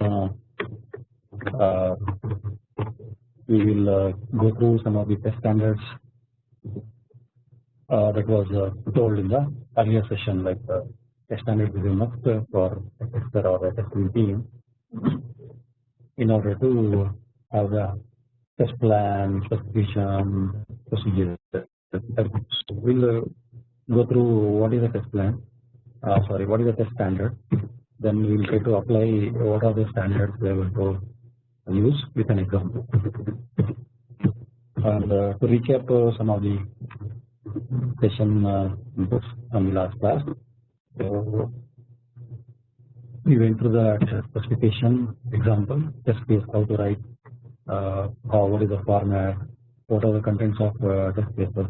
uh, uh, we will uh, go through some of the test standards that was told in the earlier session like test standard is for a tester or a testing team in order to have a test plan, specification, procedure. So we'll go through what is a test plan, uh, sorry, what is the test standard. Then we will try to apply what are the standards we are going to use with an example. And uh, to recap uh, some of the session uh, from the last class. So we went through the specification example, test case, how to write, uh, how what is the format, what are the contents of uh, test cases,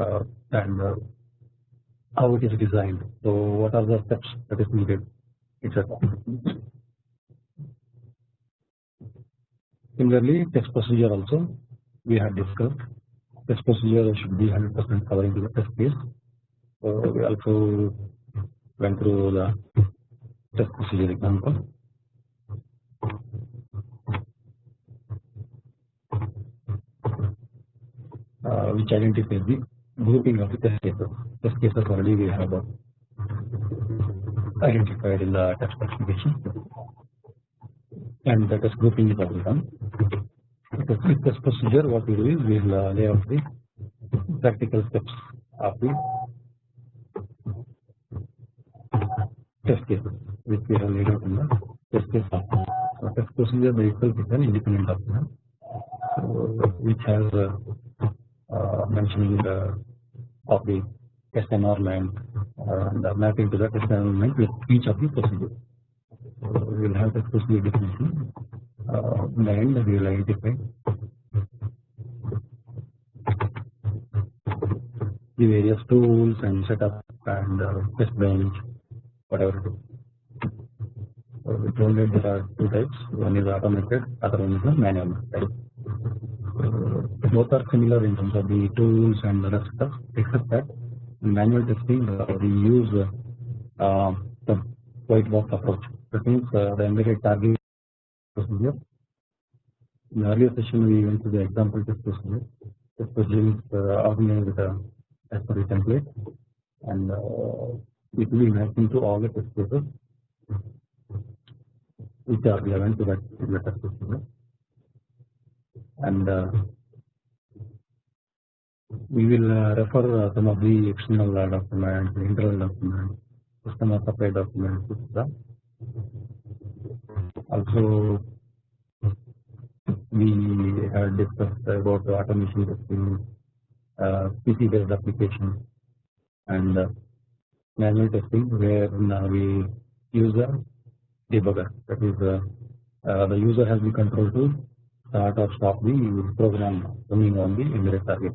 uh, and uh, how it is designed. So what are the steps that is needed, etc. Similarly, test procedure also we had discussed. Test procedure should be 100% covering the test case. So we also went through the test procedure example. Uh, which identifies the grouping of the test cases. Test cases already we have uh, identified in the test specification, and the test grouping is already done. The test procedure, what we do is we will uh, lay out the practical steps of the test case which we have laid out in the test case document. So test procedure by itself is an independent document, so, which has uh, uh, mentioning the of the environment uh, and the mapping to the test environment with each of the procedures. So we will have the procedure definition. Uh, end, we will identify the various tools and setup and uh, test bench, whatever. So we told that there are two types. One is automated, other one is manual type. Both are similar in terms of the tools and the rest stuff, except that manual testing we use uh, the white box approach. That means uh, the embedded target procedure. In the earlier session, we went to the example test procedure. Test procedure is uh, organized as per the template, and it will be mapping to all the test cases which are relevant to that particular test procedure. And we will uh, refer uh, some of the external uh, documents, internal documents, customer supply documents, etc. Also, we had discussed about the automation testing, uh, PC based application, and uh, manual testing where uh, we use a debugger. That is, uh, uh, the user has the control to start or stop the program running on the embedded target.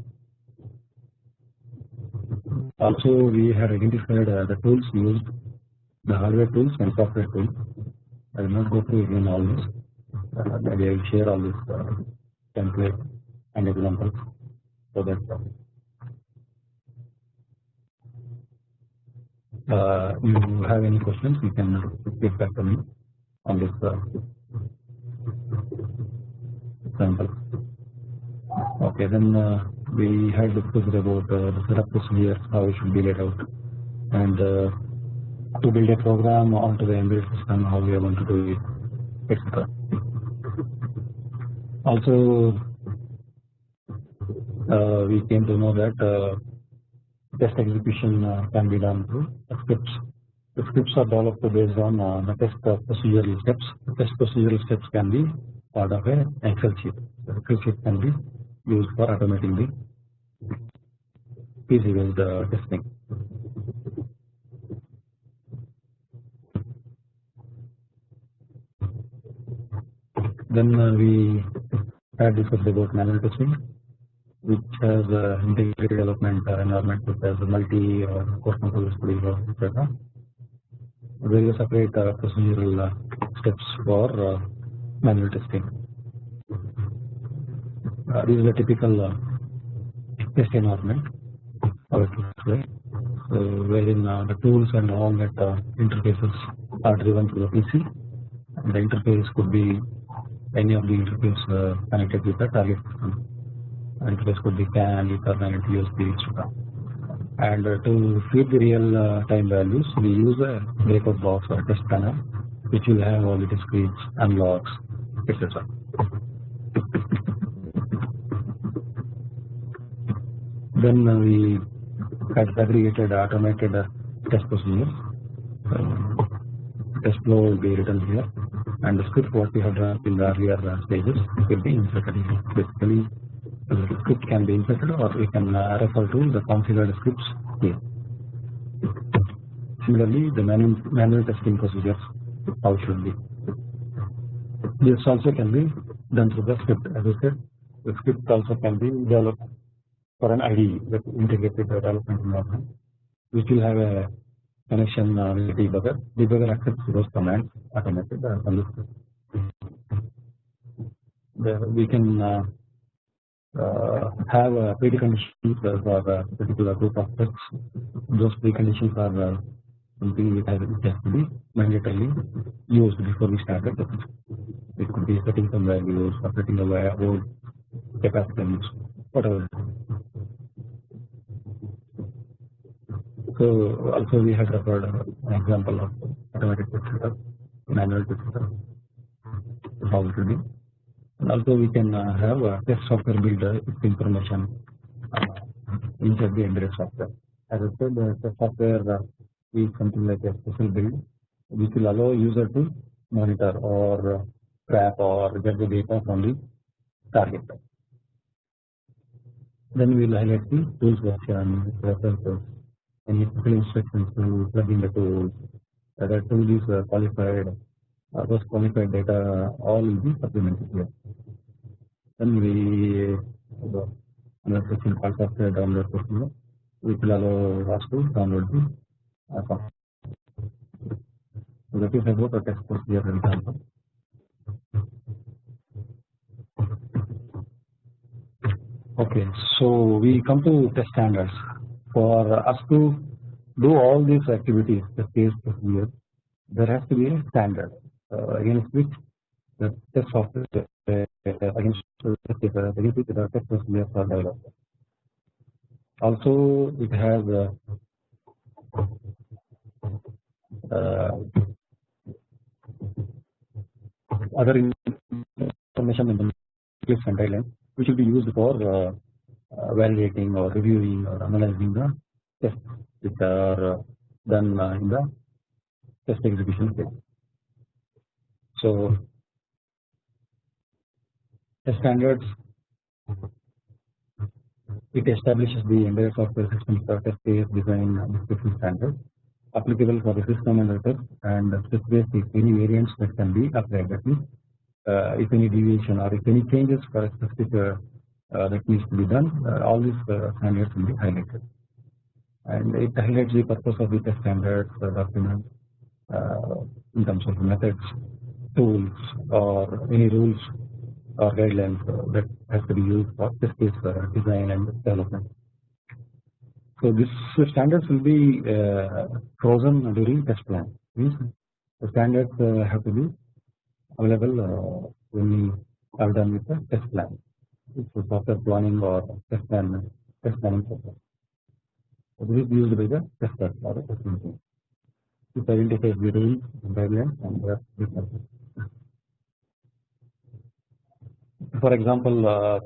Also, we have identified uh, the tools used, the hardware tools and software tools. I will not go through again all this. Uh, maybe I will share all this uh, template and examples so that uh, you have any questions, you can get back to me on this uh, example. Okay, then uh, we had discussed about uh, the setup procedure, how it should be laid out, and uh, to build a program onto the embedded system, how we are going to do it, etc. Also, uh, we came to know that uh, test execution uh, can be done through scripts. The scripts are developed based on uh, the test uh, procedural steps. The test procedural steps can be part of a Excel sheet. The Excel sheet can be used for automating the PC based uh, testing. Then uh, we had discussed about manual testing, which has uh, integrated development uh, environment which has multi or course control studio, etc. Various separate uh, procedural uh, steps for uh, manual testing. Uh, this is a typical uh, test environment. So wherein uh, the tools and all that uh, interfaces are driven through the PC, The interface could be any of the interface uh, connected with the target system. Interface could be CAN, Ethernet, USB, etc. And to feed the real time values, we use a breakout box or test panel, which will have all the discretes logs, etc. Then we had segregated automated uh, test procedures. Uh, test flow will be written here, and the script what we have done in the earlier uh, stages will be inserted here. Basically, the script can be inserted, or we can uh, refer to the configured scripts here. Similarly, the manual, manual testing procedures how should be. This also can be done through the script. As I said, the script also can be developed for an IDE that integrated development environment, which will have a connection uh, with debugger. Debugger accepts those commands uh, the we can uh, uh, have a preconditions for a particular group of tests. Those preconditions are uh, something which has, to be mandatorily used before we start the test. It could be setting some values setting a old capacitance, whatever. So also we have referred an example of automatic test setup, manual test setup, how will be. And also we can uh, have a test software builder with information uh, inside the embedded software. As I said, the test software uh, is something like a special build which will allow user to monitor or track or get the data from the target. Then we will highlight the tools version, references, any special instructions to plug in the tools, whether tool is qualified, uh, those qualified data all will be supplemented here. Then we uh, another section called software download procedure, which will allow us to download the uh. So that is about the test procedure example. Okay, so we come to test standards. For us to do all these activities, the case procedure, there has to be a standard uh, against which the test software uh, against test against the test procedures are developed. Also, it has uh, uh, other information in the guidelines which will be used for uh, uh, or reviewing or analyzing the tests which are uh, done uh, in the test execution phase. So, the standards it establishes the embedded software system for test case design description standards applicable for the system and the test and specifies if any variants that can be applied that means uh, if any deviation or if any changes for a specific uh, Uh, that needs to be done uh, all these uh, standards will be highlighted and it highlights the purpose of the standards document in terms of methods tools or any rules or guidelines that has to be used for test case design and development. So this standards will be uh, frozen during test plan. Means the standards uh, have to be available uh, when we are done with the test plan. A software planning or test plan test planning process. So this is used by the tester or the testing team. This identifies the rules, and the differences. For example, uh,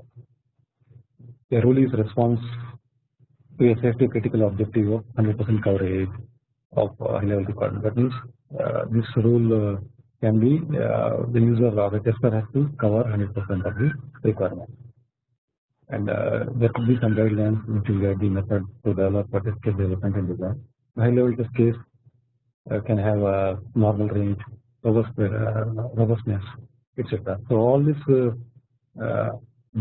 a rule is response to a safety critical objective of 100% coverage of uh, high level requirement. That means uh, this rule uh, can be uh, the user or the tester has to cover 100% of the requirement. And uh, there could be some guidelines which will guide the method to develop for test case development and design. High level test case uh, can have a normal range, robust, robustness, etc. So all this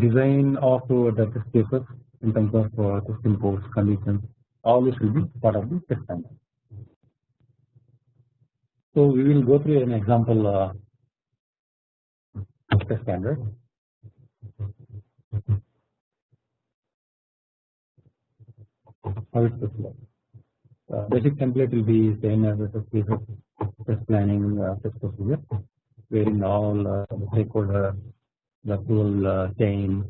design of the test cases in terms of uh, test inputs, conditions, all this will be part of the test standard. So we will go through an example uh, test standard. How it looks like. Uh, basic template will be same as the test, test planning uh, test procedure. wherein all uh, the stakeholder, the full uh, chain,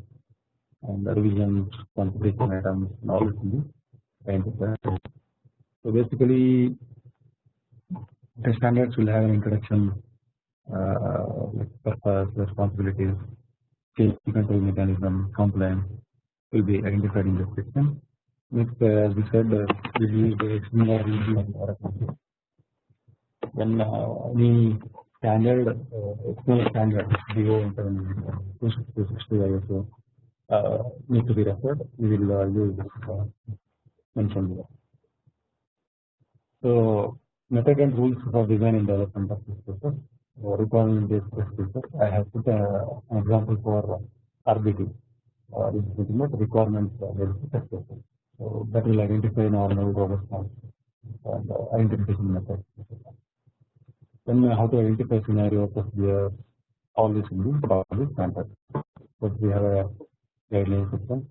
and the revision configuration items, and all this be identified. So basically, the standards will have an introduction, uh, like purpose, responsibilities, change control mechanism, compliance will be identified in the section. Next, uh, as we said, uh, we use the review and Oracle. When uh, any standard, uh, external standard, DO internal 260 ISO uh, need to be referred, we will uh, use this uh, mentioned here. So method and rules for design and development of this process. Uh, requirement based process. I have put uh, an example for RBT. Uh, this is ultimate requirements uh, based process. So that will identify normal robust and uh, identification method. Then how to identify scenario procedure, all this will be probably standard. But we have a guideline system,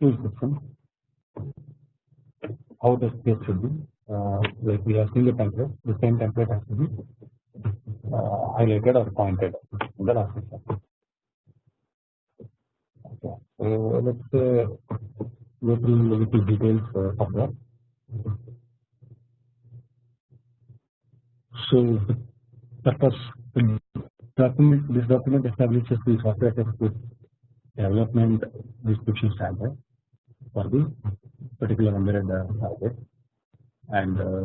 tool system, how the space should be. Uh, like we have seen the template, the same template has to be uh, highlighted or pointed in the last section. Okay, so let's uh, through a little details uh, of that. So purpose document this document establishes the software test development description standard for the particular embedded uh, hardware and uh,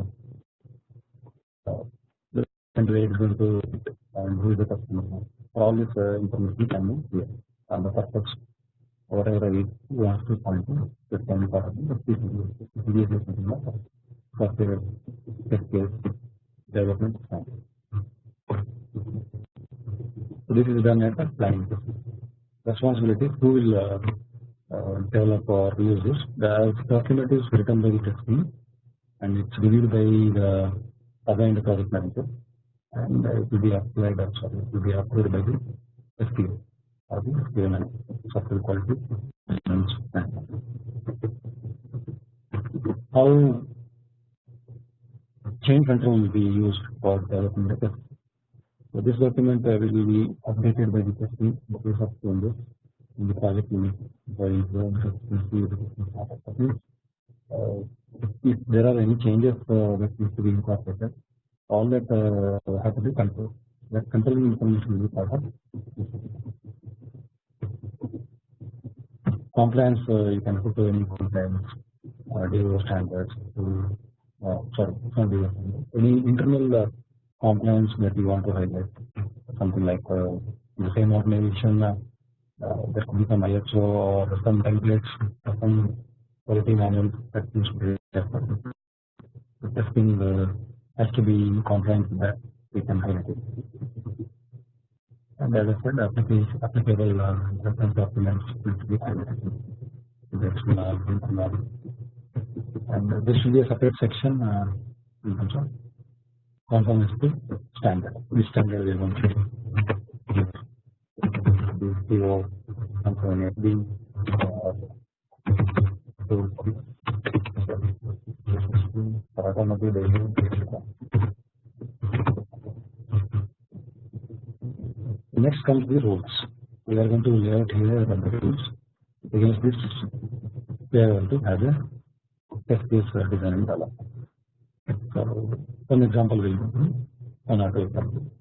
uh, the where it's going to and who is the customer. For all this uh, information be here and the purpose whatever we want to point to that can be part of the CDS is something like software test development standard. So this is done at the planning responsibility who will uh, uh, develop or use this. The document is written by the test team and it's reviewed by the assigned project manager and it will be applied or sorry, it will be approved by the SPO or the manager, software quality How change control will be used for developing the test. So this document uh, will be updated by the testing in case of changes in the project unit by the uh, if there are any changes uh, that need to be incorporated, all that uh, have to be controlled. That controlling information will be part of compliance. You can put any compliance, uh, DO standards, to, uh, sorry, not DO any internal uh, compliance that you want to highlight. Something like the same organization, there could be some ISO or some templates, or some quality manual that needs to be. The testing uh, has to be in compliance with that we can highlight it. And as I said, application, applicable uh, reference documents need to be highlighted. That's uh, and uh, there should be a separate section uh, in terms of to standard. This standard we going to give the PO conformity uh, to automotive Next comes the rules. We are going to lay out here the rules. Against this, we are going to have a test case design and development. So, one example will be one or two.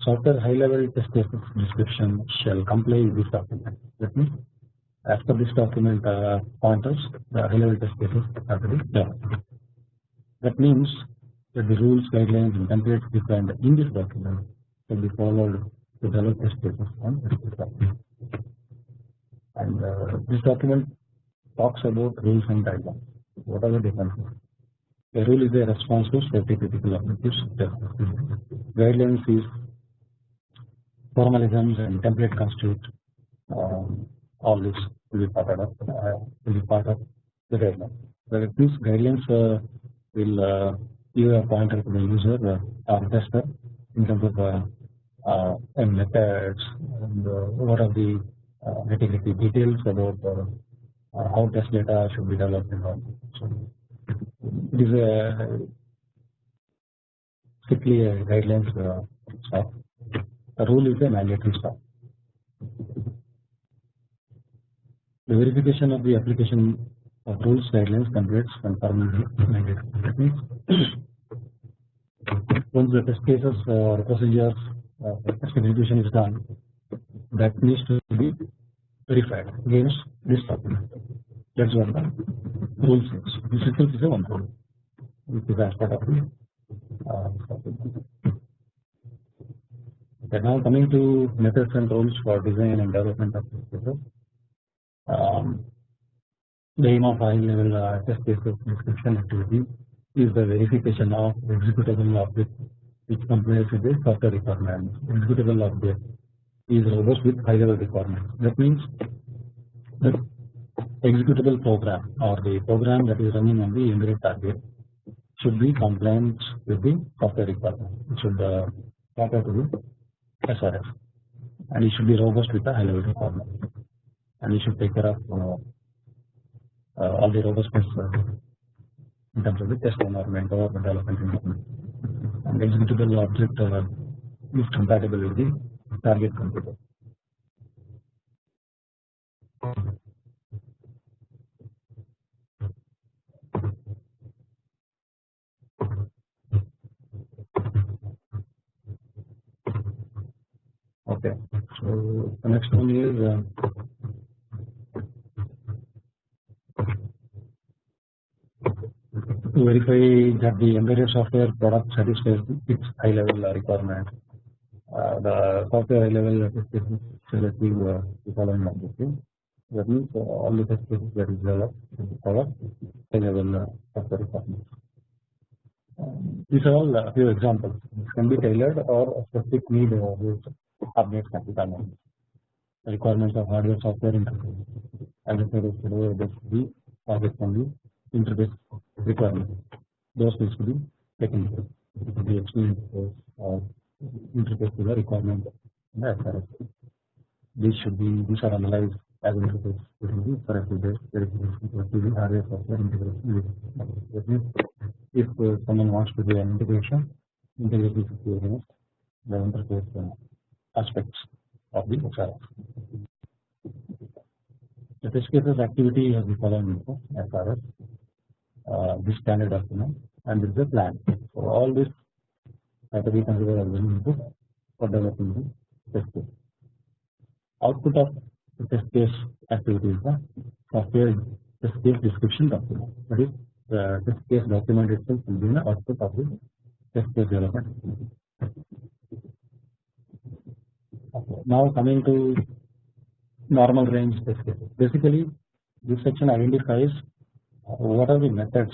Software high level test case description shall comply with this document. That means, as per this document uh, pointers, the high level test cases have to be done. That means that the rules, guidelines, and templates defined in this document will be followed develop this document. And uh, this document talks about rules and guidelines. What are the differences? A rule is a response to safety critical objectives. Guidelines is formalisms and template constitute um, all this will be part of uh, will be part of the guidelines. So these guidelines uh, will uh, give a pointer to the user uh, or tester in terms of uh, and methods and uh, what are the uh, nitty-gritty details about uh, uh, how test data should be developed and all. So it is a strictly a guidelines uh, stuff. a rule is a mandatory stop. The verification of the application of rules guidelines and permanently mandatory. Once the test cases or procedures execution is done, that needs to be verified against this document. That's what the rule says. This is a one rule, which is part of the uh, now coming to methods and rules for design and development of test cases. Um, the aim of high level uh, test cases description activity is the verification of executable object which complies with the software requirements. Executable object is robust with high level requirements. That means the executable program or the program that is running on the embedded target should be compliant with the software requirement. It should uh, to the SRS and it should be robust with the high level requirement and it should take care of uh, uh, all the robustness uh, in terms of the test environment or the development environment and executable object uh, is compatible with the target computer. Okay, so the next one is to verify that the embedded software product satisfies its high level requirement. Uh, the software high level application selective uh, the following objective. That means uh, all the cases that is developed cover high level uh, software requirements. Um, these are all a few examples. This can be tailored or a specific need uh, with updates can be done. Requirements of hardware software interface. As I said yesterday, there should be target can be interface requirement. Those needs to be taken. It could be interface or interface to the requirement in the SRS. These should be these are analyzed as interface between the SRS based verification to the hardware software integration. That means if uh, someone wants to do an integration, integration should be against the interface uh, aspects of the SRS. The test cases activity has the following SRS uh, Uh, this standard document and this is a plan. So all this have to be considered as an input for developing the test case. Output of the test case activity is the software test case description document. That is the test case document itself will be the output of the test case development. Now coming to normal range test cases. Basically, this section identifies what are the methods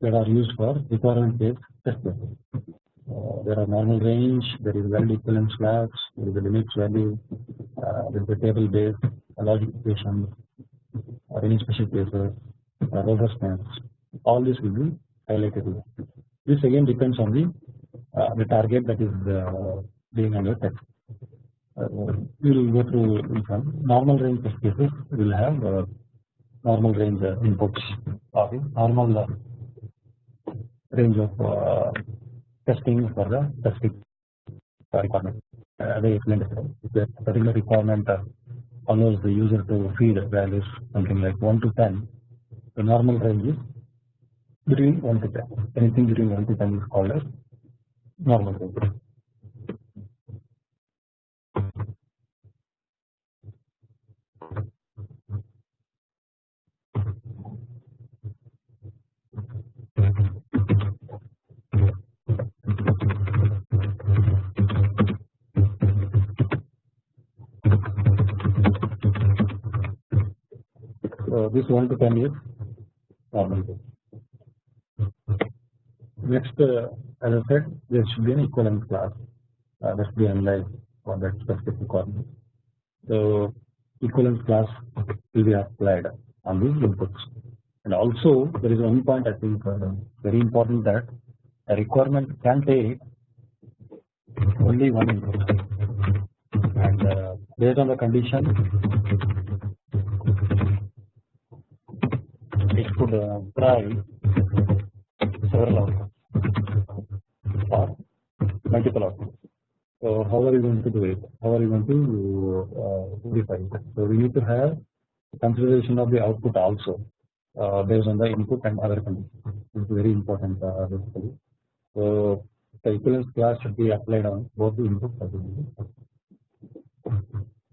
that are used for requirement based test. Uh, there are normal range, there is valid equivalence flags, there is a limit value, uh, there is a table based logic equation, or any special cases. All this will be highlighted. This again depends on the uh, the target that is uh, being under test. Uh, we will go through some. Normal range test cases will have uh, normal range uh, inputs or normal uh, range of uh, testing for the specific requirement. I explained, if the particular requirement allows the user to feed values something like 1 to 10, the normal range is between 1 to 10. Anything between 1 to 10 is called as normal range. So this 1 to 10 is normal range. Next, uh, as I said, there should be an equivalent class uh, that should be analyzed for that specific requirement. So, equivalence class will be applied on these inputs. And also, there is one point I think uh, very important that a requirement can take only one input, and uh, based on the condition, it could try several outcomes or multiple outcomes. So how are you going to do it? How are you going to uh, define it? So we need to have consideration of the output also uh, based on the input and other conditions. It's very important uh, basically. So the equivalence class should be applied on both the well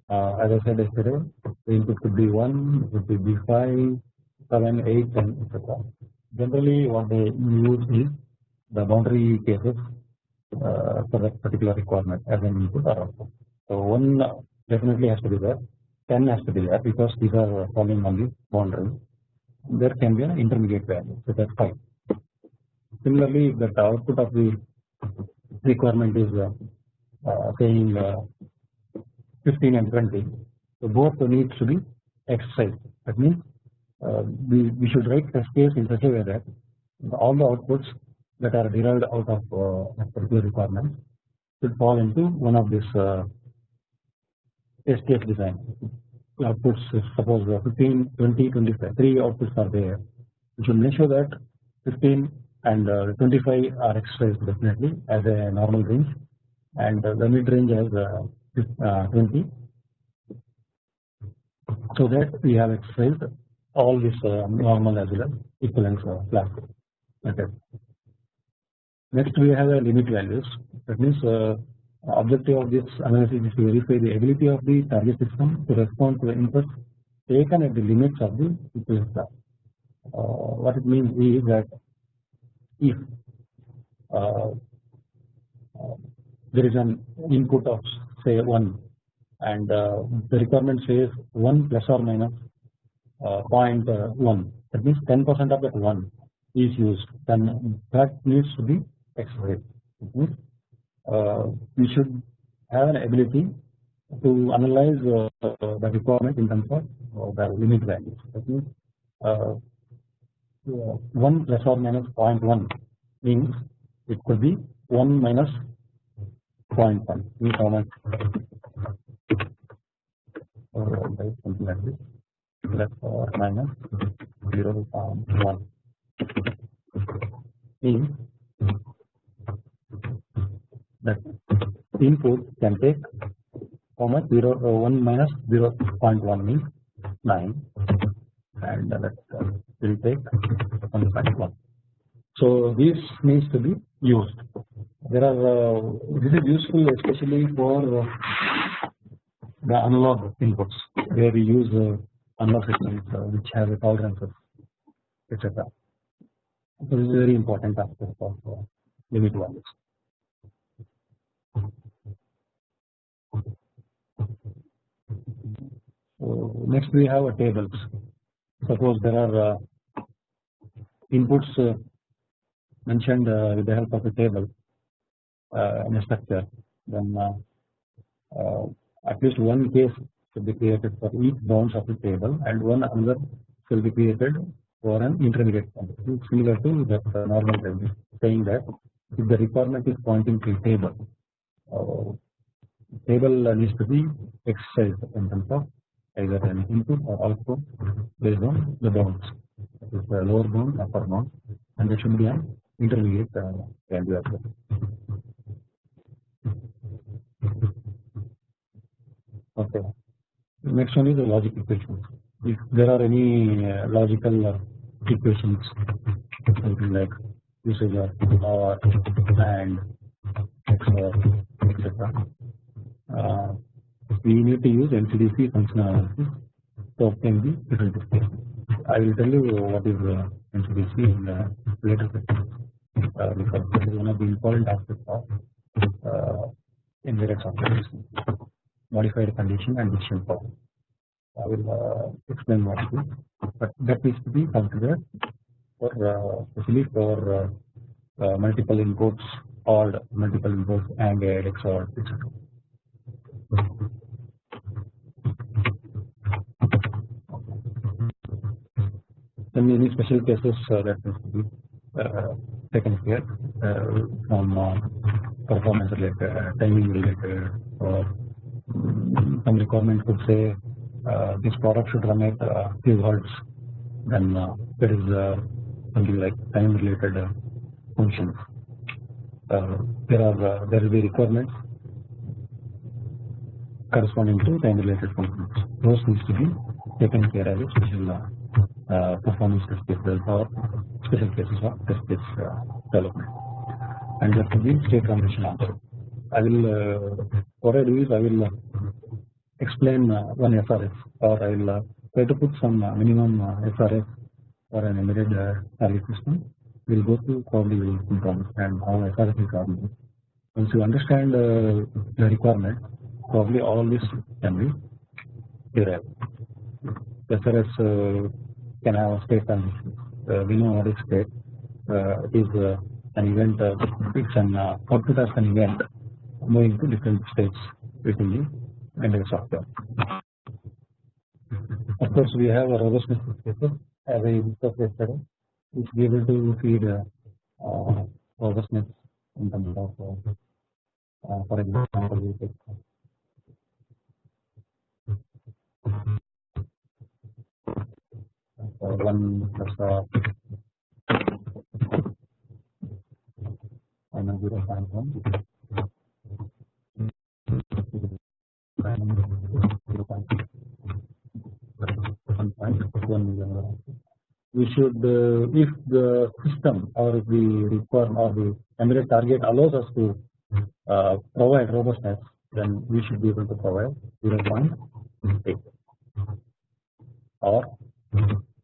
uh, as I said yesterday, the input could be 1, it could be 5, 7, 8, 10, etc. Generally, what they use is the boundary cases uh, for that particular requirement as an input or output. So 1 definitely has to be there, 10 has to be there because these are falling on the boundary. There can be an intermediate value, so that's 5. Similarly, if the output of the requirement is uh, uh, saying uh, 15 and 20. So both needs to be exercised. That means we, we should write test case in such a way that all the outputs that are derived out of uh, particular requirements should fall into one of this uh, test case design. Outputs suppose 15, 20, 25, three outputs are there. We should make sure that 15 and uh, 25 are exercised definitely as a normal range and uh, the mid range as uh, uh, 20 so that we have exercised all this uh, normal as well as equivalence class method. Next we have a limit values that means uh, objective of this analysis is to verify the ability of the target system to respond to the inputs taken at the limits of the equivalence class. Uh, what it means is that if uh, there is an input of say 1 and uh, the requirement says 1 plus or minus 0.1 that means 10 percent of that 1 is used. Then that needs to be expressed means uh, we should have an ability to analyze uh, the requirement in terms of uh, the limit values. That means uh, 1 plus or minus 0.1 means it could be 1 minus 0.1 means how much? Something like this plus or minus 0.1 means that input can take how much 0 uh, 1 minus 0.1 means 9 and that will take 1.1 so this needs to be used. There are uh, this is useful especially for uh, the analog inputs where we use uh, analog systems which have a tolerances etc. So this is a very important aspect of uh, limit values. So next we have a tables. Suppose there are uh, inputs uh, mentioned with the help of a table in a structure, then at least one case should be created for each bounds of the table, and one another should be created for an intermediate quantity similar to uh, normal table, saying that if the requirement is pointing to a table, uh, table needs to be exercised in terms of either an input or output based on the bounds, that is the lower bound, upper bound, and there should be an intermediate uh, value as well. Okay. Next one is the logic equations. If there are any uh, logical uh, equations, something like usage of or and XOR, etc. Uh, we need to use MCDC functional to obtain the displacement. I will tell you what is uh, MCDC in uh, later sessions uh, because this is one of the important aspects of uh, embedded software modified condition and decision power. I will uh, explain what it is, but that needs to be considered for uh, especially for uh, uh, multiple inputs or multiple inputs and XOR etc. Then any special cases uh, that needs to be uh, taken here uh, from uh, performance related, uh, timing related, or some requirement could say uh, this product should run at uh, few hertz. Then uh, there is uh, something like time related uh, functions. Uh, there are uh, there will be requirements corresponding to time related functions. Those needs to be taken care of special uh, uh, performance test cases or special cases of test case uh, development. And that will be state transition. I will uh, what I do is I will uh, explain uh, one SRS or I will uh, try to put some uh, minimum uh, SRS for an embedded target system. We will go through probably we will understand how SRS is organized. Once you understand the requirement, probably all this can be derived. SRS can have state we know what is state. Is an event. It's an output as an event moving to different states within the entire software. Of course, we have a robust paper as I discussed which be able to feed uh, uh, robustness in terms of, uh, for example, we take one plus uh, and we should uh, if the system or the requirement or the embedded target allows us to uh, provide robustness then we should be able to provide 0.8 or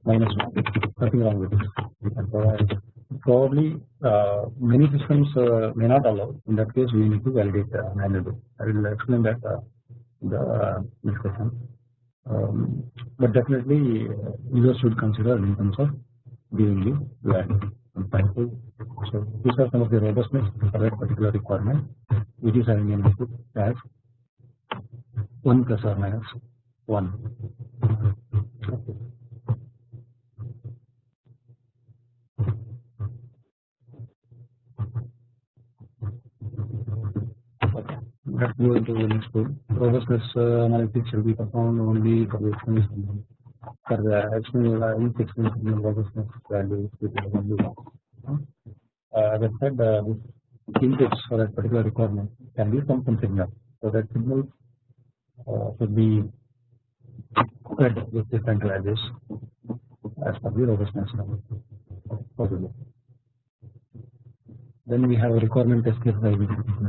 minus 1 nothing wrong with this. We can provide. Probably uh, many systems uh, may not allow. In that case we need to validate uh, manually. I will explain that uh, the uh, discussion. Um, but definitely uh, users should consider in terms of giving the value so these are some of the robustness for that particular requirement. Which is having an input as 1 plus or minus 1 okay. Let's go into the next one. Robustness uh, shall be performed only for the external for the external external robustness with the value. Uh, as I said, uh, this for that particular requirement can be some signal. So that signals uh, should be fed with different values as per the robustness level. Possible. Then we have a requirement test case.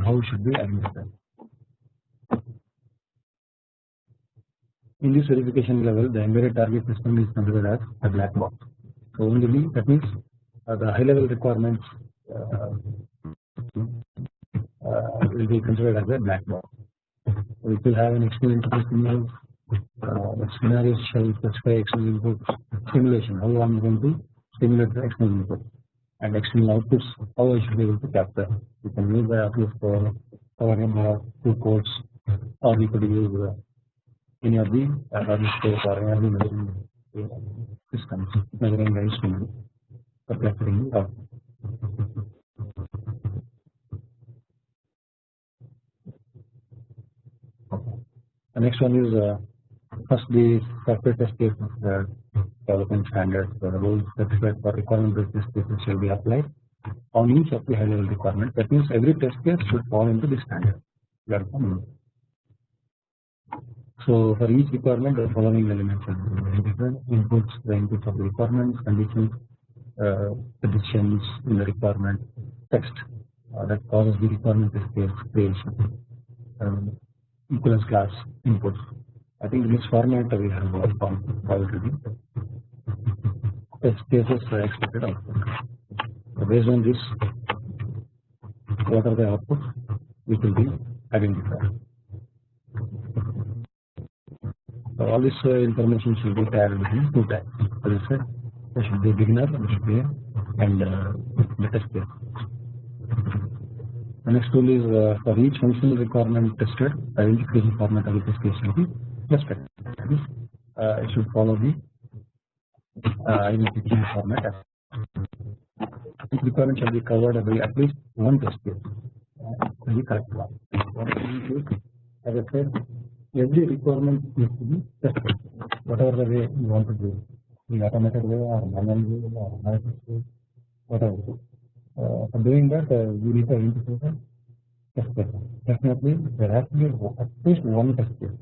How should we administer? In this verification level, the embedded target system is considered as a black box. So only that means uh, the high level requirements uh, uh, will be considered as a black box. So it will have an external interface signal. Uh, the scenarios shall specify external input simulation. How I am going to simulate the external input and external outputs. How I should be able to capture. You can use the output for power or two codes, or we could use uh, any of the space or any of the measuring systems, measuring the instrument for capturing the output. The next one is uh, first the software test case the development standards. The rules specified for requirement based test cases shall be applied on each of the high level requirement. That means every test case should fall into the standard. So for each requirement the following elements are different inputs, the inputs of the requirements, conditions, uh, predictions in the requirement, text uh, that causes the requirement case creation, um, equivalence class inputs. I think in this format we have worked on already. Test cases are expected output. So based on this, what are the outputs which will be identified. So all this uh, information should be within two tags. As I said, there should be a beginner, there should be and uh, the test case. The next tool is uh, for each functional requirement tested, identification format of the test case should be respected. Uh, it should follow the uh, identification format. Each requirement shall be covered by at least one test case. Uh, the correct one. As I said, every requirement needs to be tested. Whatever the way you want to do, the automated way or manual way or analysis way, whatever. Uh, for doing that, uh, you need to identify the test case. Definitely there has to be at least one test case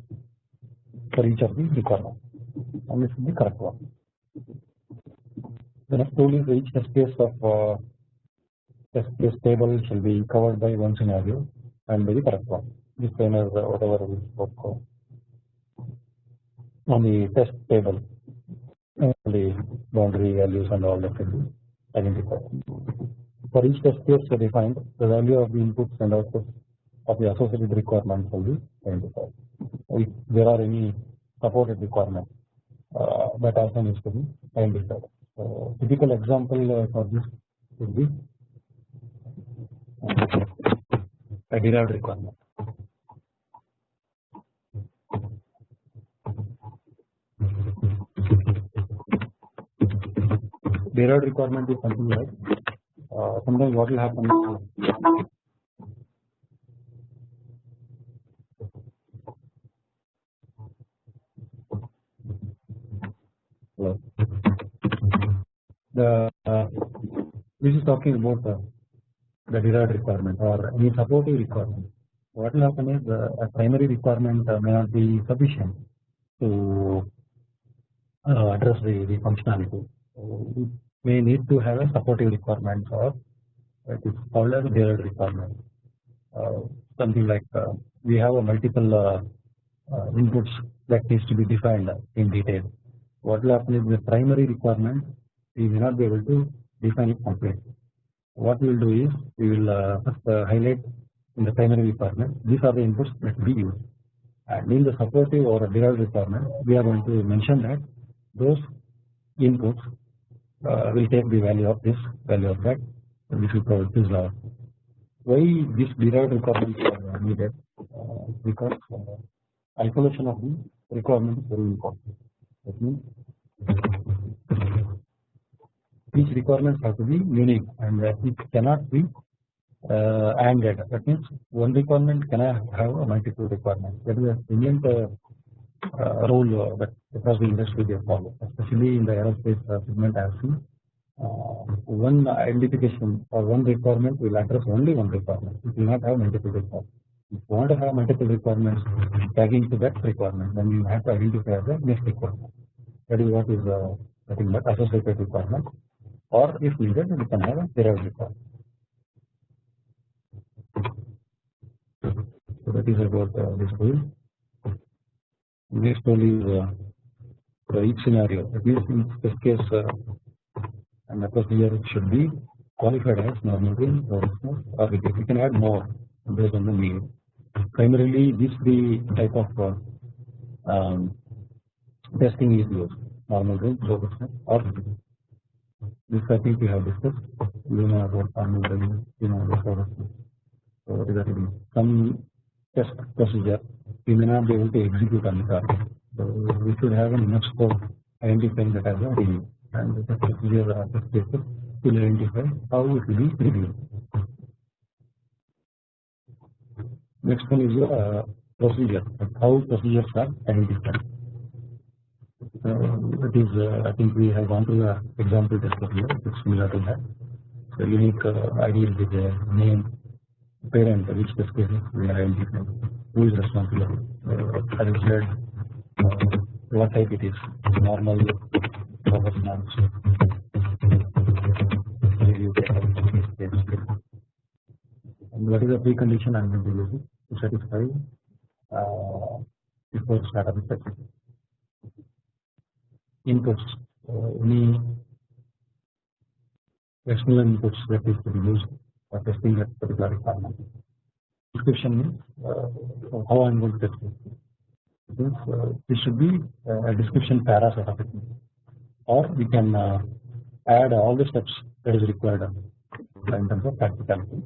for each of the requirements and this is the correct one. The next rule is each test case of uh, test case table shall be covered by one scenario and by the correct one. Kind of uh, whatever we spoke on the test table the boundary values and all that can be identified. For each test case defined, the value of the inputs and outputs of the associated requirements will be identified. If there are any supported requirements uh, that also needs to be identified. So, typical example uh, for this would be a derived requirement. Derived requirement is something like uh, sometimes what will happen Hello. the uh, this is talking about uh, the derived requirement or any supporting requirement. What will happen is uh, a primary requirement uh, may not be sufficient to uh, address the, the functionality. So, may need to have a supporting requirement or it is called as derived requirement. Uh, something like uh, we have a multiple uh, inputs that needs to be defined in detail. What will happen is the primary requirement we may not be able to define it completely. What we will do is we will first highlight in the primary requirement these are the inputs that we use and in the supportive or derived requirement we are going to mention that those inputs uh, will take the value of this value of that and this will provide this law. Why this derived requirement is needed uh, because uh, isolation of the requirement is very important. That means each requirements have to be unique and it cannot be uh. That means one requirement cannot have a multiple requirement. That is a brilliant uh, uh, rule that across the industry they follow, especially in the aerospace segment as seen. one identification or one requirement will address only one requirement. It will not have multiple requirements. If you want to have multiple requirements tagging to that requirement, then you have to identify the next requirement. That is what is uh, nothing but associated requirement, or if needed, we can have a derived requirement. So that is about uh, this rule. Is uh, for each scenario. At in this case, and the procedure should be qualified as normal range or or we can add more based on the need. Primarily, these three type of um, testing is used: normal range, robustness, or this I think we have discussed. You know about normal range, you know about robustness. So regarding some test procedure we may not be able to execute on the target. So we should have an enough scope identifying that as review and the procedure or test cases will identify how it will be reviewed. Next one is your uh, procedure, how procedures are identified. Uh, it is, uh, I think we have gone through the example test procedure, it's similar to that. So unique uh, ID with the name, parent, which cases we are identifying who is responsible uh, as I said uh, what type it is normal professional review and what is the precondition I am going to use to satisfy uh, before start of the session inputs uh, any external inputs that is to be used testing that particular requirement description means uh, how I am going to test it. Means, uh, this should be a description para sort of it, or we can uh, add all the steps that is required in terms of practicality.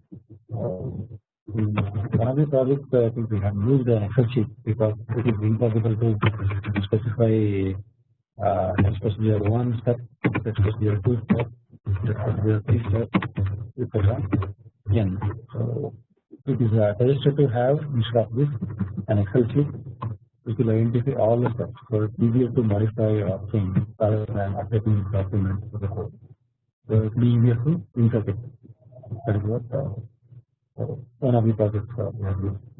one of the projects I think we have used an Excel sheet because it is impossible to specify uh, test procedure one step, test procedure two step, N. So it is suggested to have instead of this an Excel sheet which will identify all the steps so it's easier to modify or change rather than updating documents to the code. So it be easier to interpret. That is what uh, one of the projects uh,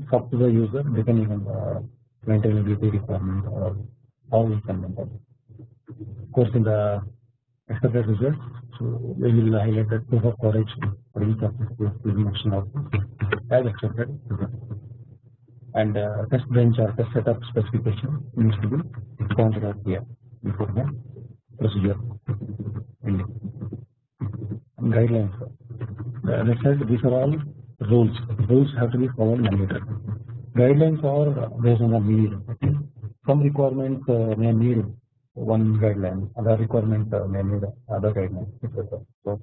it's up to the user depending on the maintainability requirement or how we can maintain. Of course, in the expected results, so we will highlight that proof of coverage for each of the mention of as expected and uh, test bench or test setup specification needs to be pointed out here before the procedure ending. Guidelines. I said, these are all rules. Rules have to be followed mandatory. Guidelines are based on the need. Some requirements uh, may need one guideline, other requirement uh, may need other guidelines, etc. So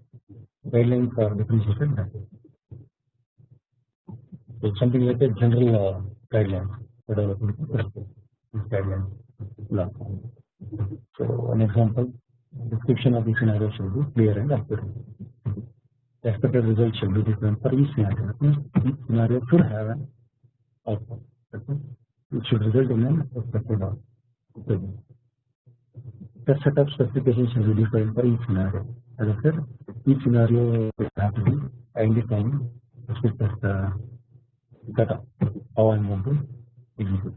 guidelines are differentiated. So something like a general uh, guidelines for developing guidelines. So an example, description of the scenario should be clear and accurate. The expected result should be different for each scenario. Each scenario should have an outcome. It should result in an expected outcome. The setup specification should be different for each scenario. As I said, each scenario will have to be specific uh, data how I am going to execute.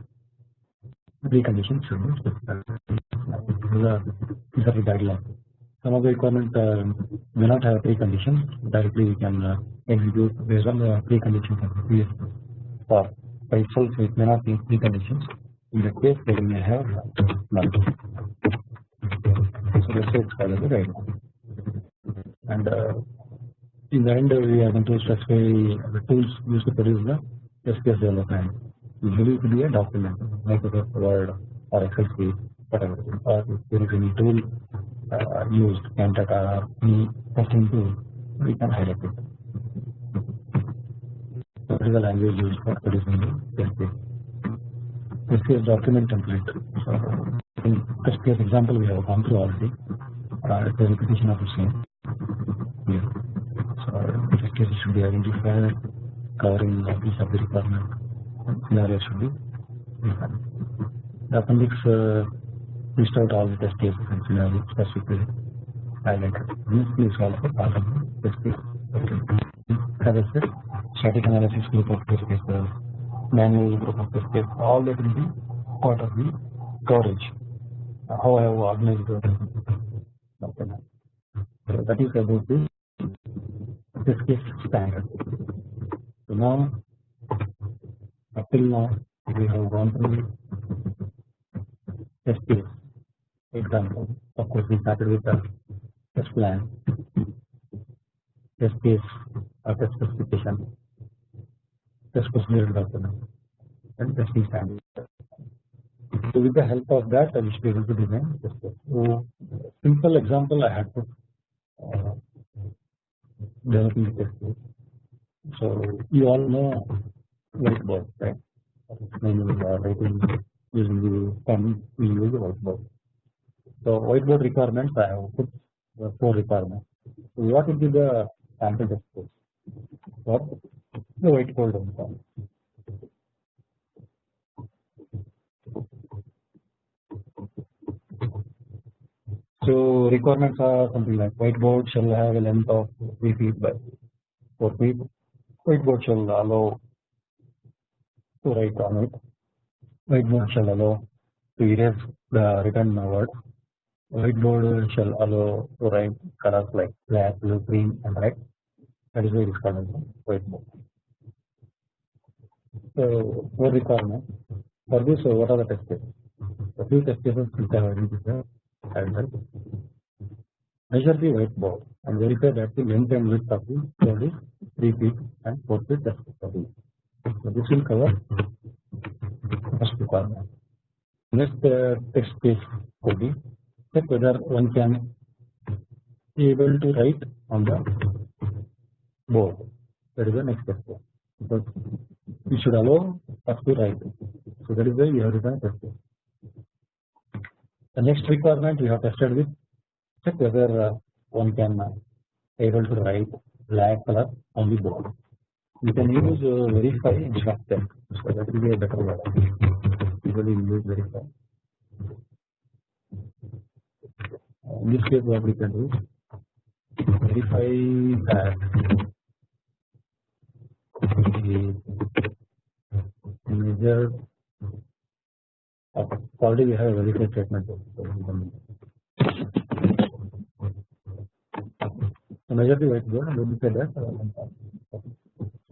Preconditions should be specified. These are, the guidelines. Some of the requirements uh, may not have preconditions. Directly we can uh, execute based on the preconditions of the previous or by itself it may not be preconditions. In case, they may have none. So let's say called as a guideline. And uh, in the end, we are going to specify the tools used to produce the SPS development. Usually, it will be a document, Microsoft Word or Excel sheet, whatever. Or if there is any tool uh, used, Cantata or any testing tool, we can highlight it. What is the language used for producing the SPS? SPS document template. In SPS example, we have gone through already. Uh, it's a repetition of the same. Here. So, in this case, it should be identified covering each of the requirement scenario should be defined. The appendix uh, list out all the test cases and scenarios specifically highlighted. This is also part of the test case. Okay. As I said, static analysis group of test cases, manual group of test cases, all that will be part of the coverage. How I have organized. So that is about the case standard. So now, up till now, we have gone through case example. Of course, we started with the test plan, test case or test specification, test procedure document, and testing standard. So with the help of that, I will be able to design. So simple example I had to uh, developing test case. So you all know whiteboard, right? You are writing using the pen, we use whiteboard. So whiteboard requirements, I have put the four requirements. So what will be the sample test case? What the whiteboard requirement. So requirements are something like whiteboard shall have a length of 3 feet by 4 feet. Whiteboard shall allow to write on it. Whiteboard shall allow to erase the written word. Whiteboard shall allow to write colors like black, blue, green, and red. That is why it is called whiteboard. So, four requirements. For this, so what are the test cases? Few test cases which measure the whiteboard and verify that the length and width of the board is 3 feet and 4 feet respectively. So this will cover first requirement. Next uh, text case could be check whether one can be able to write on the board. That is the next step. Because we should allow us to write. So that is why we have written test case. The next requirement we have tested with check whether uh, one can uh, able to write black color on the board. You can use uh, verify check, so that will be a better word. Usually use verify. In this case, what we can do verify that is measured okay already we have a verified statement so measure the white board and verify that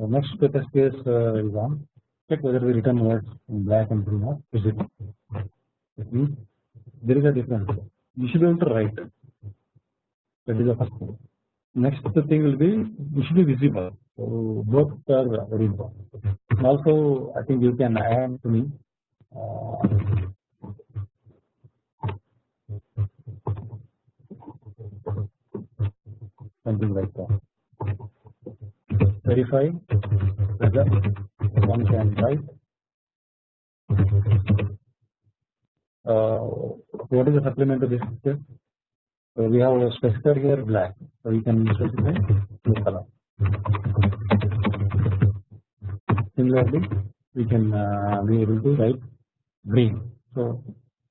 so next test case uh, is on. Check whether we return words in black and green or is it it means there is a difference. You should be able to write. That is the first thing. Next thing will be it should be visible. So both are very important. Also I think you can add to me. uh, something like that. Verify whether one can write uh, what is the supplement to this so we have a specified here black, so we can specify blue color. Similarly, we can uh, be able to write green. So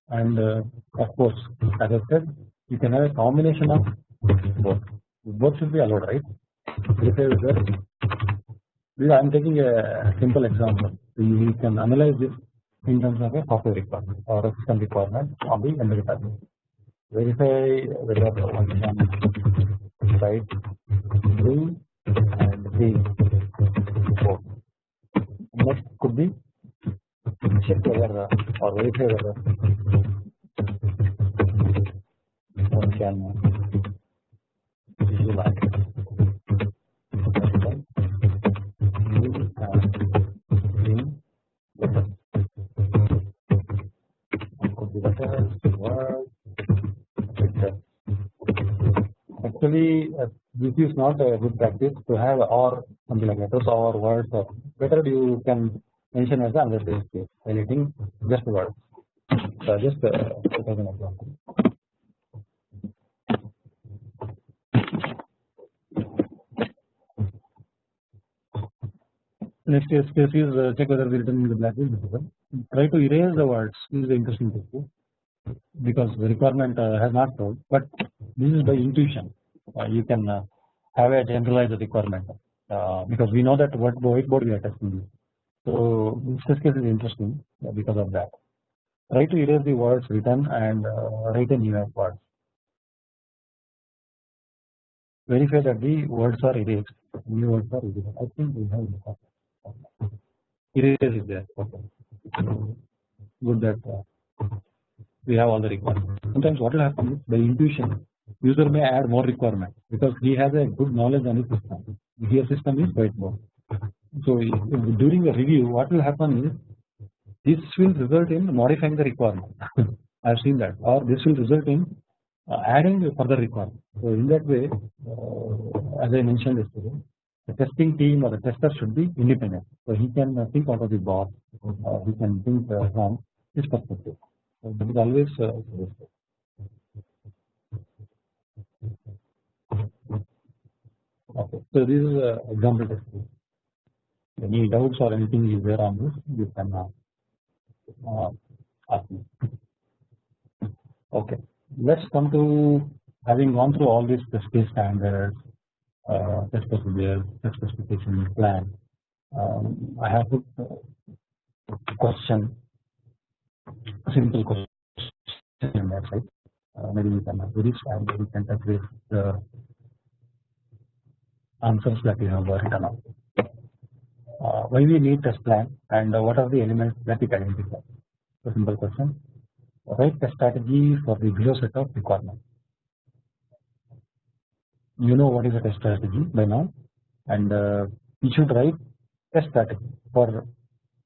and uh, of course, as I said, you can have a combination of both. Both should be allowed, right? I am taking a simple example. We can analyze this in terms of a software requirement or a system requirement on the embedded verify whether one write blue and green can visualize blue and green better. Could be better, word actually uh, this is not a good practice to have or something like that. Or words or better you can mention as another base case highlighting just words. So just uh, as an example. Next case is uh, check whether the written in the black is visible. Try to erase the words this is the interesting thing because the requirement uh, has not told but this is by intuition. Uh, you can uh, have a generalized requirement because we know that what whiteboard we are testing. So this case is interesting because of that. Try to erase the words written and uh, write a new word. Verify that the words are erased. New words are erased. I think we have erase is there. Okay. Good that uh, we have all the requirements. Sometimes what will happen is by intuition user may add more requirement because he has a good knowledge on his system. His system is quite whiteboard. So during the review what will happen is this will result in modifying the requirement. I have seen that or this will result in uh, adding further requirement. So in that way uh, as I mentioned yesterday the testing team or the tester should be independent. So he can uh, think out of the box, uh, he can think from his perspective. So that is always Okay. So this is a example test. Any doubts or anything is there on this, you can uh, uh, ask me. Okay. Let's come to having gone through all these case standards, uh, test procedures, test specification plan. Um, I have put a question, simple question in that side. Uh, maybe we can do this and we can touch with the answers that you have written out. Uh, why we need test plan and uh, what are the elements that it identify. A simple question. Write test strategy for the below set of requirements. You know what is a test strategy by now, and uh, you should write test strategy for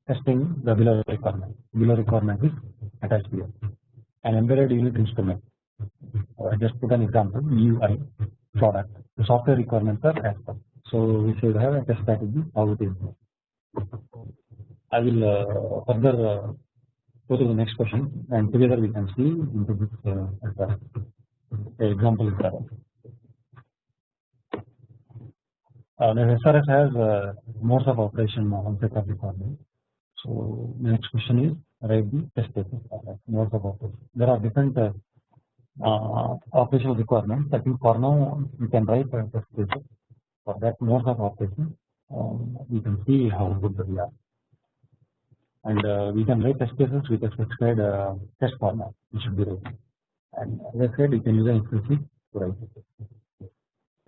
testing the below requirement. Below requirement is attached here. An embedded unit instrument. I just put an example UI product. The software requirements are as per. So we should have a test strategy how it is. I will uh, further uh, go to the next question and together we can see into this uh, example is there. Uh, the SRS has uh, modes of operation on set of requirements. So the next question is write the test cases modes of operation. There are different uh, uh, operational requirements. I think for now you can write a test cases for that modes of operation um, we can see how good we are and uh, we can write test cases with a specified uh, test format which should be right and as I said you can use an Excel sheet to write it.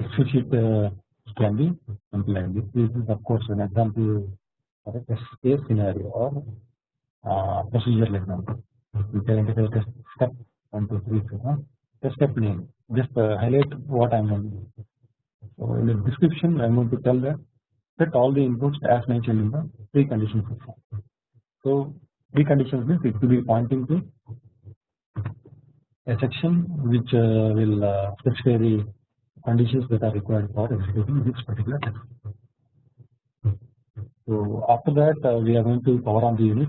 Excel sheet uh, can be something this. Is of course an example of a test case scenario or uh, procedural example. We can identify test step 1, 2, 3, 4, test step name. Just uh, highlight what I am going to do. So in the description I am going to tell that set all the inputs as mentioned in the precondition section. So preconditions means it will be pointing to a section which uh, will uh, specify the conditions that are required for executing this particular test. So after that uh, we are going to power on the unit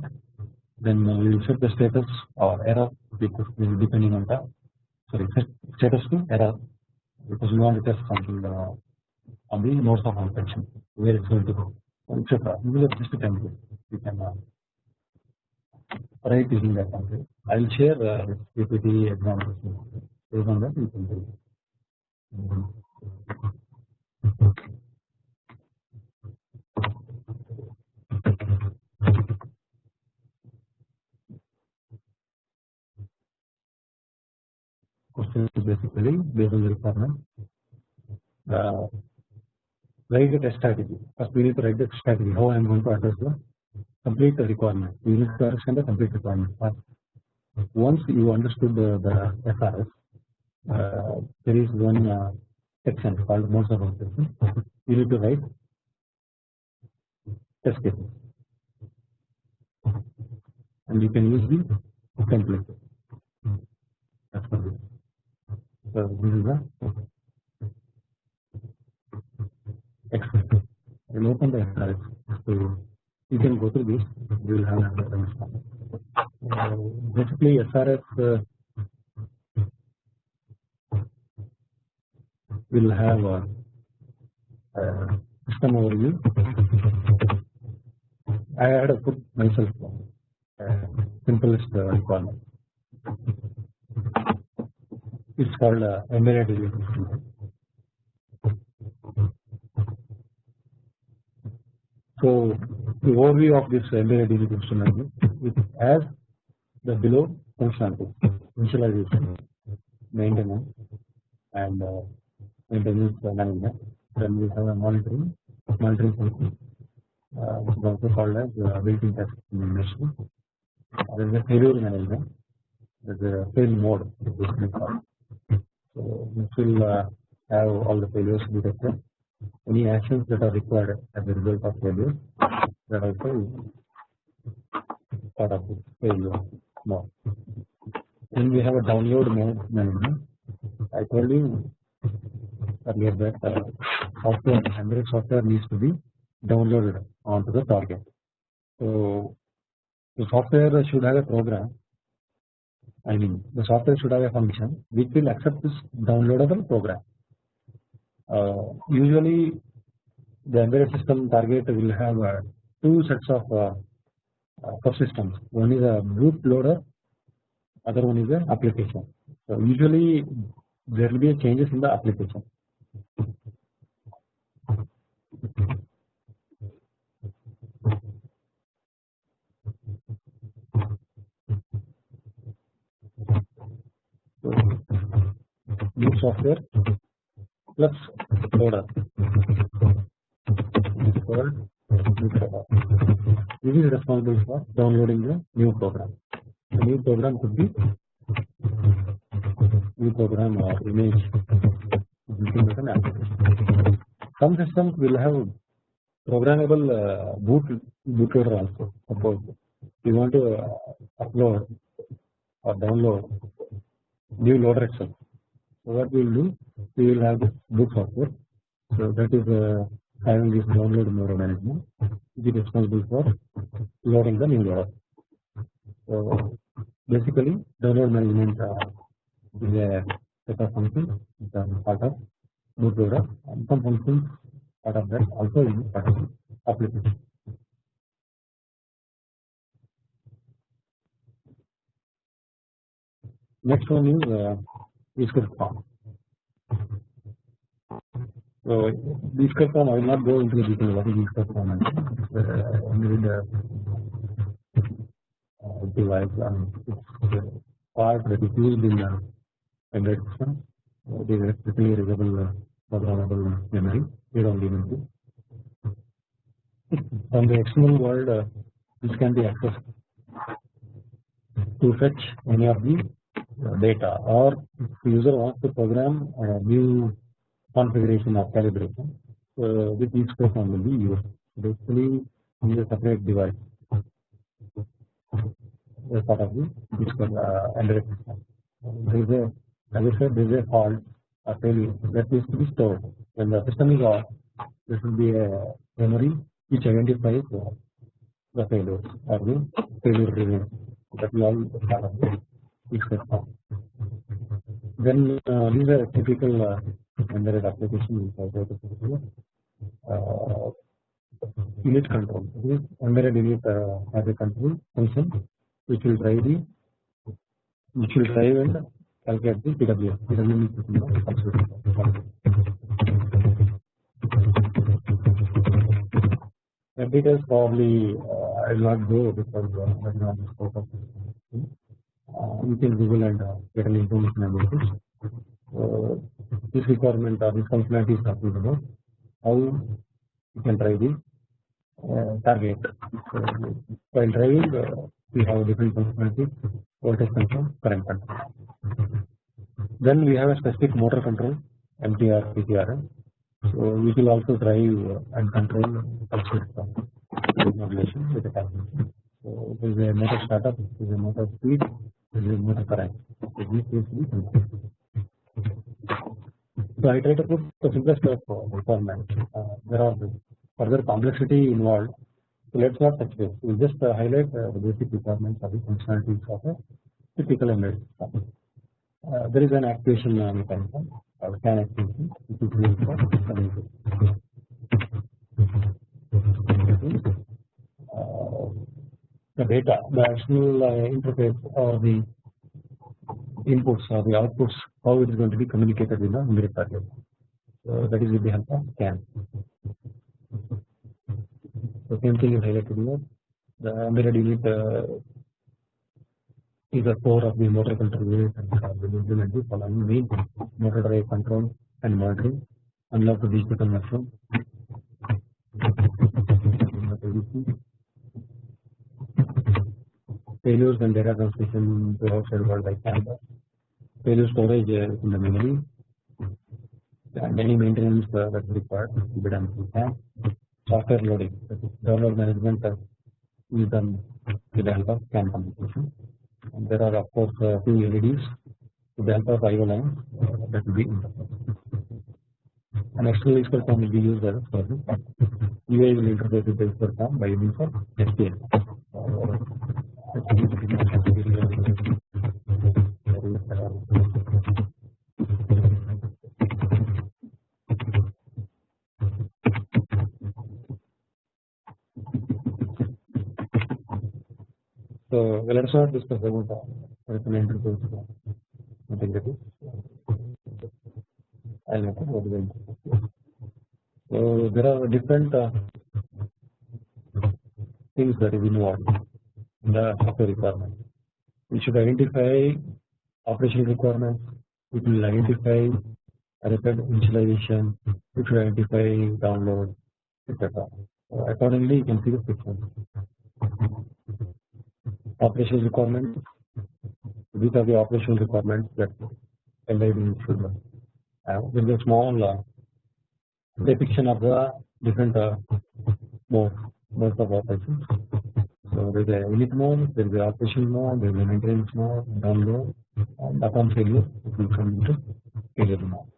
then uh, we will set the status or error because depending on the sorry status to error because we want to test something uh, on the nodes of operation where it's going to go etc. We will just a template you can uh, write using that template. I will share uh, PPT examples based on that you can do. Question is basically based on the requirement. Uh, write a test strategy. First, we need to write the strategy. How I am going to address the complete the requirement. We need to understand the complete requirement. But once you understood the, the SRS, uh, there is one uh, section called modes of operation. You need to write test cases, and you can use the template. That's for this. So this is the Excel. I will open the SRS. So you can go through this. You will have an understanding. Uh, basically, SRS uh, will have a, a system overview. I had to put myself uh, simplest uh, requirement. It's called uh, embedded system. So the overview of this embedded DB system it has the below functionality initialization, maintenance, and uh, maintenance management. Then we have a monitoring monitoring function, uh, which is also called as uh, built-in test management. There is a failure management. There is a fail mode. So this will uh, have all the failures detected any actions that are required as a result of failure that also part of this failure mode. Then we have a download mode management. I told you earlier that uh, software embedded software needs to be downloaded onto the target. So the software should have a program. I mean the software should have a function which will accept this downloadable program. Uh, usually the embedded system target will have uh, two sets of uh, subsystems. One is a boot loader, other one is a application. So usually there will be changes in the application. Boot software is called This is responsible for downloading the new program. The new program could be new program or image an application. Some systems will have programmable uh, boot bootloader also. Suppose you want to uh, upload or download new loader itself. So what we will do? We will have this boot software. So that is uh, having this download mode management, which is responsible for loading the new loader. So basically, download management uh, is a set of functions which are part of bootloader, and some functions part of that also in part of application. Next one is uh, script form. So these form I will not go into the detail what is these form and uh, device and it's part that is used in uh, embedded system. It is strictly readable uh, programmable memory, read-only memory. From the external world, uh, this can be accessed to fetch any of the data or if user wants to program a new configuration or calibration uh, with each program will be used basically in a separate device as part of the uh, embedded system. There is a as I said there is a fault or failure that needs to be stored when the system is off there should be a memory which identifies uh, the failure or the failure remains that will all part Then uh, these are typical uh, embedded application uh, unit control. This embedded unit uh, has a control function which will drive the which will drive and calculate the PWM. PWM The details probably uh, I will not go because uh, that is not the scope of this. Uh, you can Google and uh, get an information about this. Uh, this requirement or this functionality is talking about how you can drive the uh, target. So, while driving, uh, we have different functionalities: voltage control, current control. Then we have a specific motor control, MTR, PTRM. So we will also drive and control modulation with the calculation. So there is a motor startup, there is a motor speed, So I try to put the simplest of uh. Uh, there are further complexity involved. So let's not touch this. We will just uh, highlight uh, the basic requirements of the functionalities of a typical embedded system. Uh, there is an actuation uh, mechanism or CAN actuation which is used for communication. The data, the actual uh, interface or the inputs or the outputs, how it is going to be communicated with the embedded target. So that is with the help of CAN. So same thing is highlighted here. The embedded unit uh, is the core of the motor control unit and will implement the following main motor drive control and monitoring, analog the digital conversion, failures and data transmission to world like Canada, failure storage in the memory, and any maintenance uh, that is required to be done through CAN, software loading, that is download management uh, is done with the help of CAN communication and there are of course uh, two LEDs with the help of IO lines that will be interface. An external EEPROM will be used as a service. UI will interface with the EEPROM by using for SPI. So let us not discuss about the introduce integrity. I'll make what is So there are different uh, things involved in the software requirement. We should identify operational requirements. We will identify record initialization. We should identify download, etc. So accordingly, you can see the picture operational requirements. These are the operational requirements that embedded should have. There is a small uh, depiction of the different uh, modes of operations. So there is a init mode, there is a operational mode, there is a maintenance mode, download, and upon failure it will come into failure mode.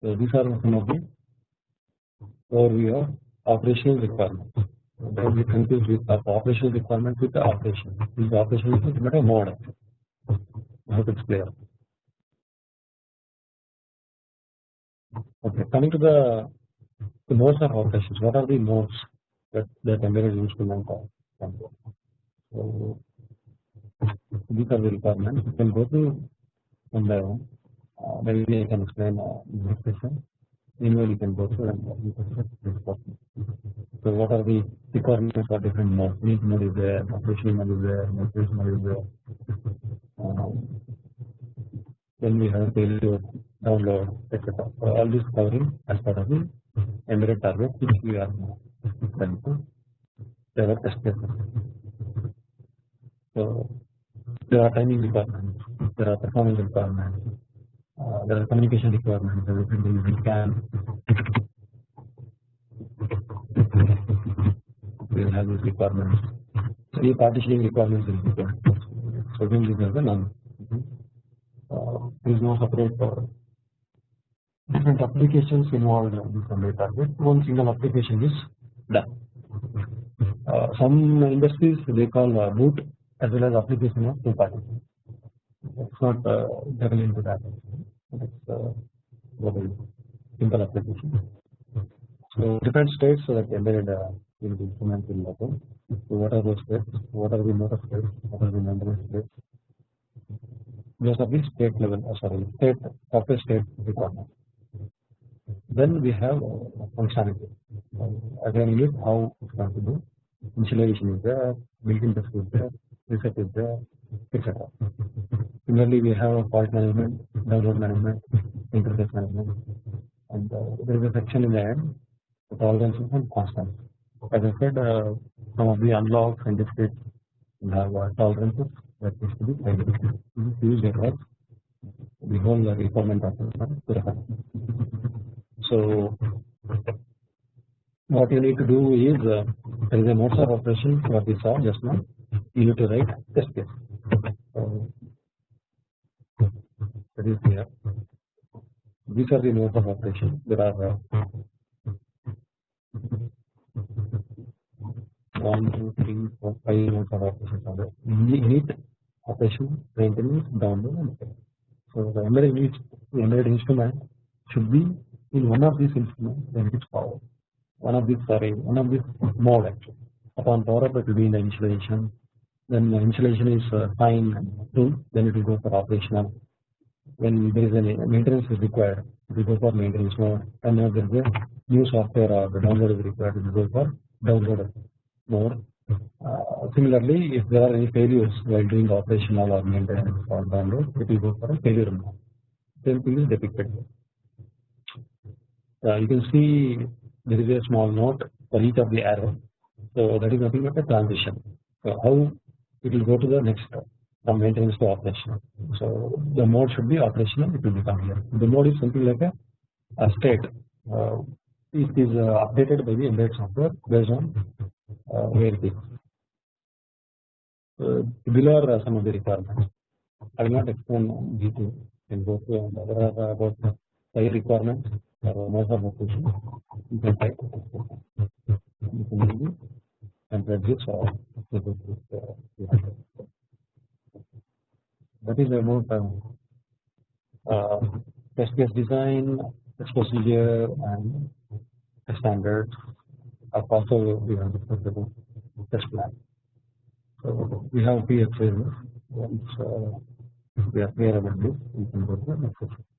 So these are some of the overview of operational requirements. Don't be confused with the operational requirements with the operation. This operation is not a mode. I hope it's clear. Okay, coming to the the modes of operations. What are the modes that that embedded instrument do? So these are the requirements. You can go to one by one. Uh, maybe I can explain in this session. Meanwhile, you can go through and you can this possible. So, what are the requirements for different modes? Neat mode is there, operational mode is there, then we have failure, download, etc. So, all this covering as part of the embedded target which we are trying to develop test cases. So, there are timing requirements, there are performance requirements, uh, there are communication requirements, there is we can we will have these requirements. So, the partitioning requirements will be there. So, again these are the none. Uh, there is no separate uh, different applications involved in this embedded target. One single application is done. Uh, some industries they call uh, boot as well as application of two parties. Let's not uh, delve into that. It's uh, simple application. So different states so that embedded uh, in the instrument will happen. So what are those states? What are the motor states? What are the memory states? Those are the state level, uh, sorry, state software state requirements. Then we have functionality. Again, look how it's going to do. Initialization is there, built-in test is there, reset is there, etc. Similarly, we have fault management, download management, interface management, and uh, there is a section in the end tolerances and constants. As I said, uh, some of the analogs and discrete have uh, tolerances that needs to be identified. Used across the whole uh, requirement to refer. So, what you need to do is uh, there is a modes of operation what we saw just now. You need to write test case. So, that is here. These are the modes of operation. There are uh, one, two, three, four, five modes of operations are there. Init, operation, maintenance, download, and etc. So the embedded, embedded instrument should be in one of these instruments then it is power. One of these sorry, one of these mode actually. Upon power up it will be in the initialization. Then the initialization is uh, fine and true, then it will go for operational. When there is any maintenance is required, it will go for maintenance mode. And if there is a new software or the download is required, it will go for download mode. Uh, similarly, if there are any failures while doing operational or maintenance or download, it will go for a failure mode. Same thing is depicted here. Uh, you can see there is a small note for each of the arrow. So that is nothing but a transition. So how it will go to the next step from maintenance to operational. So the mode should be operational. It will become here. The mode is something like a, a state. Uh, it is uh, updated by the embedded software based on uh, where it is. Uh, below are some of the requirements. I will not explain go through and there about five requirements most of operation. You can type you can and this or that is about uh, uh, test case design, test procedure, and standards. Of also we have discussed test plan. So we have PX once uh, we are clear about this, we can go to the next.